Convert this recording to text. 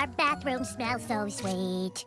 our bathroom smells so sweet.